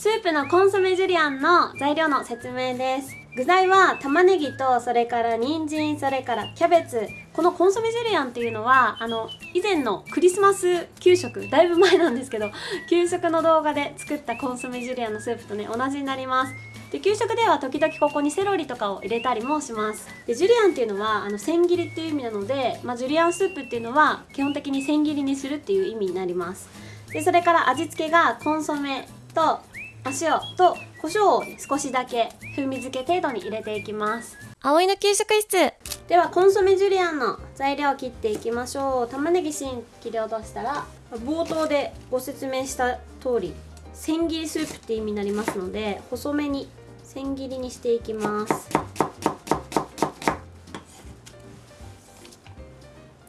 スープのコンソメジュリアンの材料の説明です。具材は玉ねぎとそれから人参それからキャベツ。このコンソメジュリアンっていうのはあの以前のクリスマス給食だいぶ前なんですけど 給食の動画で作ったコンソメジュリアンのスープとね同じになります。で給食では時々ここにセロリとかを入れたりもします。でジュリアンっていうのはあの千切りっていう意味なので、まあ、ジュリアンスープっていうのは基本的に千切りにするっていう意味になります。でそれから味付けがコンソメと塩と胡椒を、少しだけ風味付け程度に入れていきます。葵の給食室。ではコンソメジュリアンの材料を切っていきましょう。玉ねぎ芯切り落としたら冒頭でご説明した通り千切りスープって意味になりますので細めに千切りにしていきます。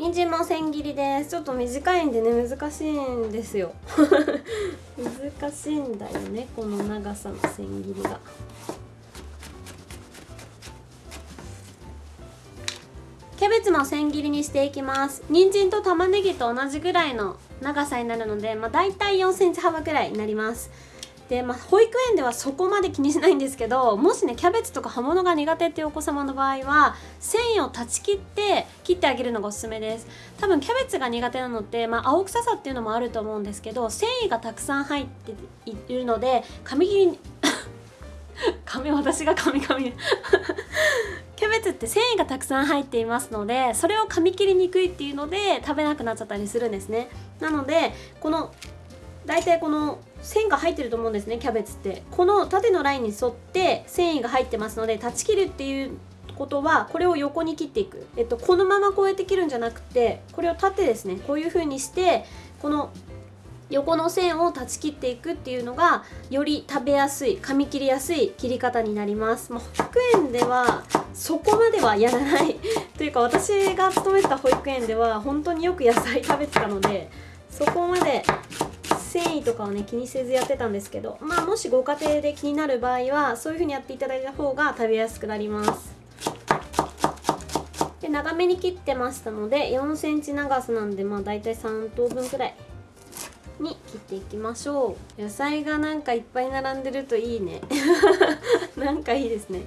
人参も千切りです。ちょっと短いんでね難しいんですよ。難しいんだよねこの長さの千切りが。キャベツも千切りにしていきます。人参と玉ねぎと同じぐらいの長さになるので、まあ、大体4センチ幅ぐらいになります。で、まあ、保育園ではそこまで気にしないんですけどもしねキャベツとか葉物が苦手っていうお子様の場合は繊維を断ち切って切ってあげるのがおすすめです。多分キャベツが苦手なのって、まあ、青臭さっていうのもあると思うんですけど繊維がたくさん入っているので紙切りに 髪私が髪髪 キャベツって繊維がたくさん入っていますのでそれを噛み切りにくいっていうので食べなくなっちゃったりするんですね。なのでこの大体この線が入ってると思うんですねキャベツって。この縦のラインに沿って繊維が入ってますので断ち切るっていうことはこれを横に切っていく、えっと、このままこうやって切るんじゃなくてこれを縦ですねこういう風にしてこの横の線を断ち切っていくっていうのがより食べやすい噛み切りやすい切り方になります、まあ、保育園ではそこまではやらない。というか私が勤めてた保育園では本当によく野菜食べてたのでそこまで繊維とかをね気にせずやってたんですけどまあもしご家庭で気になる場合はそういう風にやっていただいた方が食べやすくなります。で長めに切ってましたので4センチ長さなんでまあ大体3等分くらいに切っていきましょう。野菜がなんかいっぱい並んでるといいね。なんかいいですね。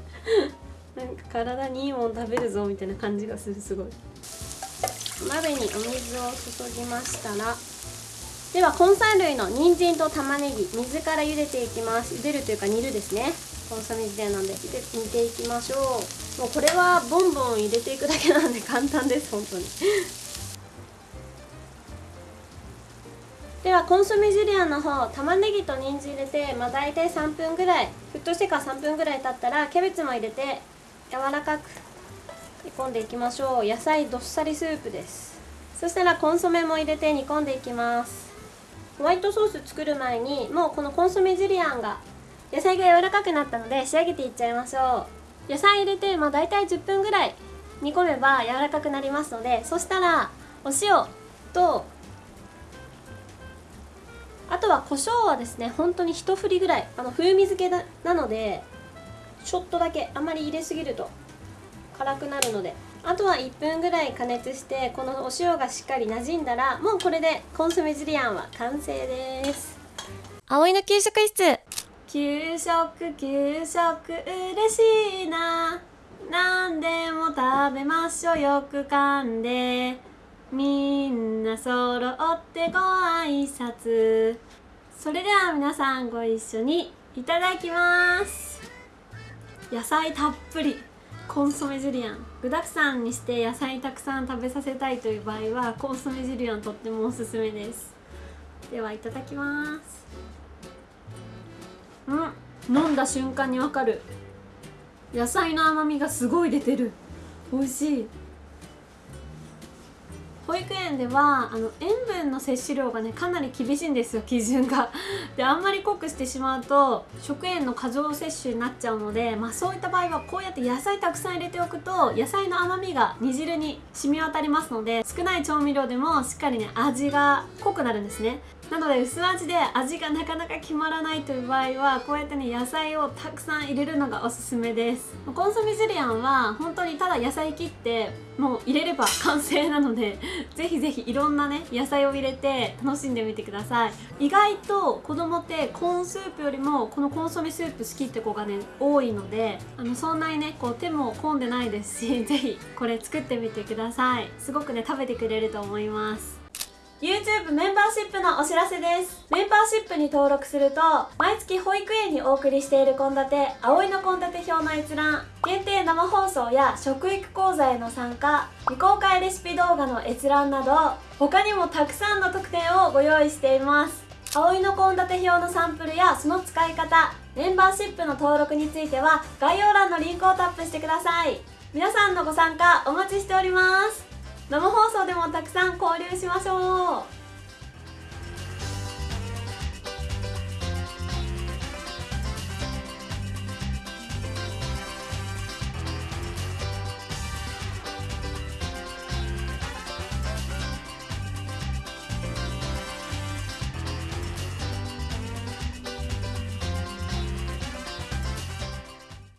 なんか体にいいもん食べるぞみたいな感じがするすごい。鍋にお水を注ぎましたらでは根菜類の人参と玉ねぎ水から茹でていきます。茹でるというか煮るですね。コンソメ自体なんで煮ていきましょう。もうこれはボンボン入れていくだけなんで簡単です本当に。ではコンソメジュリアンの方玉ねぎと人参入れて、まあ、大体3分ぐらい。沸騰してから3分ぐらい経ったらキャベツも入れて柔らかく煮込んでいきましょう。野菜どっさりスープです。そしたらコンソメも入れて煮込んでいきます。ホワイトソース作る前にもうこのコンソメジュリアンが野菜が柔らかくなったので仕上げていっちゃいましょう。野菜入れて、まあ、大体10分ぐらい煮込めば柔らかくなりますのでそしたらお塩とあとは胡椒はですね本当に一振りぐらいあの風味付けなのでちょっとだけあまり入れすぎると辛くなるのであとは1分ぐらい加熱してこのお塩がしっかり馴染んだらもうこれでコンソメジュリアンは完成です。葵の給食室。給食給食嬉しいな。何でも食べましょう。よく噛んで。みんな揃ってご挨拶。それでは皆さんご一緒にいただきます。野菜たっぷりコンソメジュリアン。具だくさんにして野菜たくさん食べさせたいという場合はコンソメジュリアンとってもおすすめです。ではいただきます。うん。飲んだ瞬間にわかる。野菜の甘みがすごい出てる。美味しい。保育園ではあの塩分の摂取量がねかなり厳しいんですよ基準が。であんまり濃くしてしまうと食塩の過剰摂取になっちゃうので、まあ、そういった場合はこうやって野菜たくさん入れておくと野菜の甘みが煮汁に染み渡りますので少ない調味料でもしっかりね味が濃くなるんですね。なので薄味で味がなかなか決まらないという場合はこうやってね野菜をたくさん入れるのがおすすめです。コンソメジュリアンは本当にただ野菜切ってもう入れれば完成なので ぜひぜひいろんなね野菜を入れて楽しんでみてください。意外と子供ってコーンスープよりもこのコンソメスープ好きって子がね多いのであのそんなにねこう手も込んでないですし ぜひこれ作ってみてください。すごくね食べてくれると思います。YouTube メンバーシップのお知らせです。メンバーシップに登録すると毎月保育園にお送りしている献立葵の献立表の閲覧限定生放送や食育講座への参加未公開レシピ動画の閲覧など他にもたくさんの特典をご用意しています。葵の献立表のサンプルやその使い方メンバーシップの登録については概要欄のリンクをタップしてください。皆さんのご参加お待ちしております。生放送でもたくさん交流しましょう。